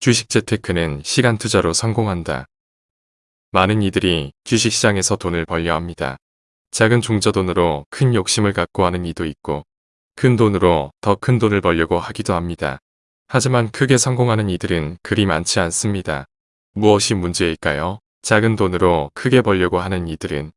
주식 재테크는 시간 투자로 성공한다. 많은 이들이 주식시장에서 돈을 벌려 합니다. 작은 종저돈으로 큰 욕심을 갖고 하는 이도 있고 큰 돈으로 더 큰 돈을 벌려고 하기도 합니다. 하지만 크게 성공하는 이들은 그리 많지 않습니다. 무엇이 문제일까요? 작은 돈으로 크게 벌려고 하는 이들은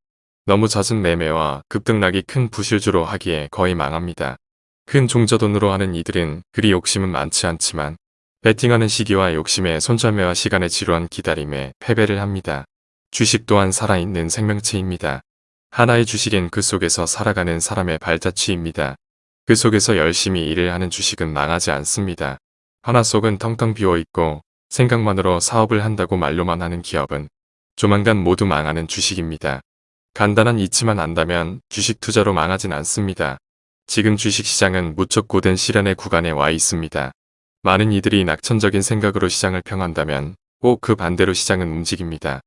너무 잦은 매매와 급등락이 큰 부실주로 하기에 거의 망합니다. 큰 종저돈으로 하는 이들은 그리 욕심은 많지 않지만 베팅하는 시기와 욕심에 손절매와 시간의 지루한 기다림에 패배를 합니다. 주식 또한 살아있는 생명체입니다. 하나의 주식엔 그 속에서 살아가는 사람의 발자취입니다. 그 속에서 열심히 일을 하는 주식은 망하지 않습니다. 하나 속은 텅텅 비어있고 생각만으로 사업을 한다고 말로만 하는 기업은 조만간 모두 망하는 주식입니다. 간단한 이치만 안다면 주식 투자로 망하진 않습니다. 지금 주식시장은 무척 고된 시련의 구간에 와 있습니다. 많은 이들이 낙천적인 생각으로 시장을 평한다면 꼭 그 반대로 시장은 움직입니다.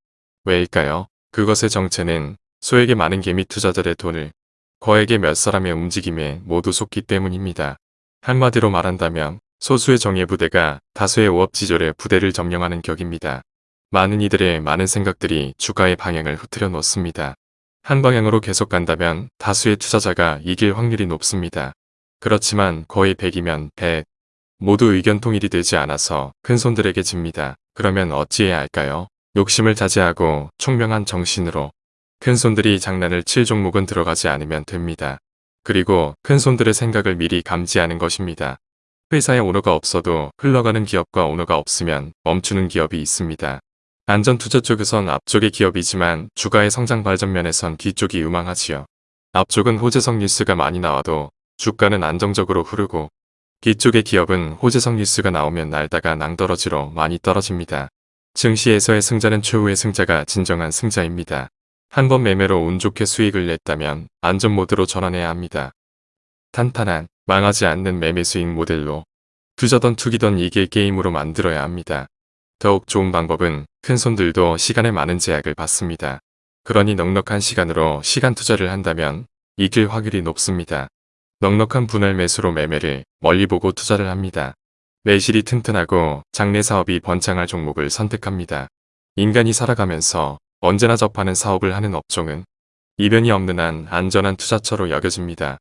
왜일까요? 그것의 정체는 소에게 많은 개미 투자자들의 돈을 거에게 몇 사람의 움직임에 모두 속기 때문입니다. 한마디로 말한다면 소수의 정예 부대가 다수의 오업지졸의 부대를 점령하는 격입니다. 많은 이들의 많은 생각들이 주가의 방향을 흐트려 놓습니다. 한 방향으로 계속 간다면 다수의 투자자가 이길 확률이 높습니다. 그렇지만 거의 100이면 100, 모두 의견 통일이 되지 않아서 큰 손들에게 집니다. 그러면 어찌해야 할까요? 욕심을 자제하고 총명한 정신으로 큰 손들이 장난을 칠 종목은 들어가지 않으면 됩니다. 그리고 큰 손들의 생각을 미리 감지하는 것입니다. 회사에 오너가 없어도 흘러가는 기업과 오너가 없으면 멈추는 기업이 있습니다. 안전투자 쪽에선 앞쪽의 기업이지만 주가의 성장 발전 면에선 뒤쪽이 유망하지요. 앞쪽은 호재성 뉴스가 많이 나와도 주가는 안정적으로 흐르고 뒤쪽의 기업은 호재성 뉴스가 나오면 날다가 낭떠러지로 많이 떨어집니다. 증시에서의 승자는 최후의 승자가 진정한 승자입니다. 한 번 매매로 운 좋게 수익을 냈다면 안전 모드로 전환해야 합니다. 탄탄한 망하지 않는 매매 수익 모델로 투자던 투기던 이길 게임으로 만들어야 합니다. 더욱 좋은 방법은 큰 손들도 시간에 많은 제약을 받습니다. 그러니 넉넉한 시간으로 시간 투자를 한다면 이길 확률이 높습니다. 넉넉한 분할 매수로 매매를 멀리 보고 투자를 합니다. 매실이 튼튼하고 장래 사업이 번창할 종목을 선택합니다. 인간이 살아가면서 언제나 접하는 사업을 하는 업종은 이변이 없는 한 안전한 투자처로 여겨집니다.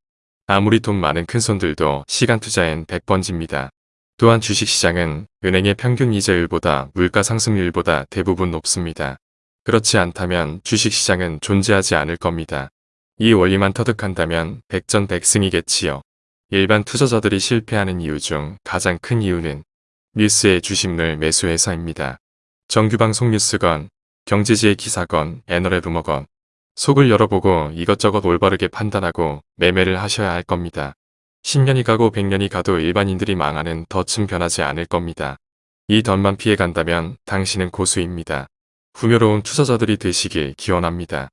아무리 돈 많은 큰손들도 시간 투자엔 100번 집니다. 또한 주식시장은 은행의 평균 이자율보다 물가 상승률보다 대부분 높습니다. 그렇지 않다면 주식시장은 존재하지 않을 겁니다. 이 원리만 터득한다면 백전백승이겠지요. 일반 투자자들이 실패하는 이유 중 가장 큰 이유는 뉴스의 주식을 매수해서입니다. 정규방송 뉴스건, 경제지의 기사건, 애널의 루머건, 속을 열어보고 이것저것 올바르게 판단하고 매매를 하셔야 할 겁니다. 10년이 가고 100년이 가도 일반인들이 망하는 덫은 변하지 않을 겁니다. 이 덫만 피해간다면 당신은 고수입니다. 풍요로운 투자자들이 되시길 기원합니다.